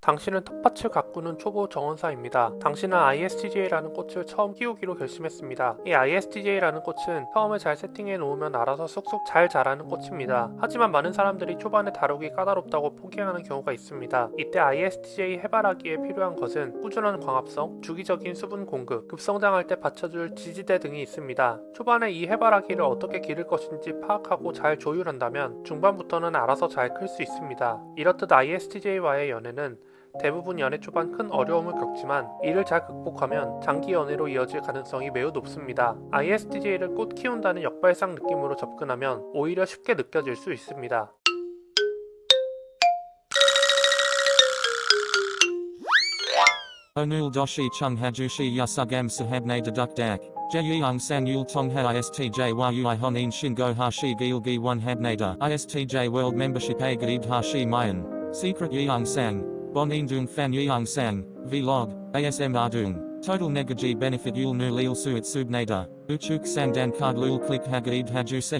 당신은 텃밭을 가꾸는 초보 정원사입니다. 당신은 ISTJ라는 꽃을 처음 키우기로 결심했습니다. 이 ISTJ라는 꽃은 처음에 잘 세팅해 놓으면 알아서 쑥쑥 잘 자라는 꽃입니다. 하지만 많은 사람들이 초반에 다루기 까다롭다고 포기하는 경우가 있습니다. 이때 ISTJ 해바라기에 필요한 것은 꾸준한 광합성, 주기적인 수분 공급, 급성장할 때 받쳐줄 지지대 등이 있습니다. 초반에 이 해바라기를 어떻게 기를 것인지 파악하고 잘 조율한다면 중반부터는 알아서 잘 클 수 있습니다. 이렇듯 ISTJ와의 연애는 대부분 연애 초반 큰 어려움을 겪지만 이를 잘 극복하면 장기 연애로 이어질 가능성이 매우 높습니다. ISTJ를 꽃 키운다는 역발상 느낌으로 접근하면 오히려 쉽게 느껴질 수 있습니다. Onul doshi chung hajushi yasugam sahabne deduk dak. Jeyung san yul tongha istj yui honin shingo hashi gilgi one habnada. Istj a gaid hashi mayan. Secret yeung sang. Bonin dung fan yeung sang. Vlog. ASM ardung. Total negaji benefit yul nu lil suit subnada. Uchuk sang dan card lul click hagaid haju se.